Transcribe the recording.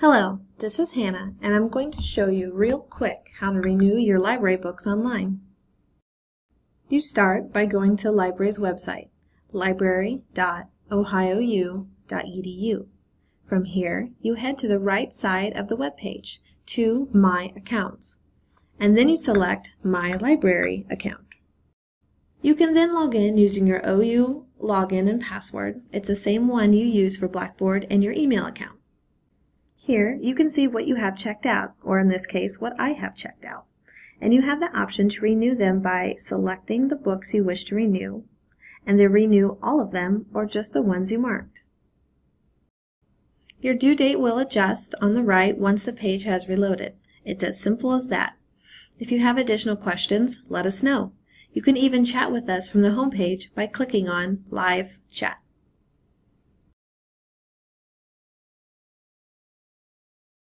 Hello, this is Hannah, and I'm going to show you real quick how to renew your library books online. You start by going to the library's website, library.ohiou.edu. From here, you head to the right side of the web page to My Accounts, and then you select My Library account. You can then log in using your OU login and password. It's the same one you use for Blackboard and your email account. Here, you can see what you have checked out, or in this case, what I have checked out. And you have the option to renew them by selecting the books you wish to renew, and then renew all of them or just the ones you marked. Your due date will adjust on the right once the page has reloaded. It's as simple as that. If you have additional questions, let us know. You can even chat with us from the home page by clicking on Live Chat.